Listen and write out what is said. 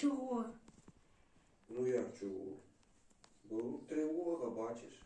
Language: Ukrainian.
Чого? Ну як чого? Бо тривога, бачиш.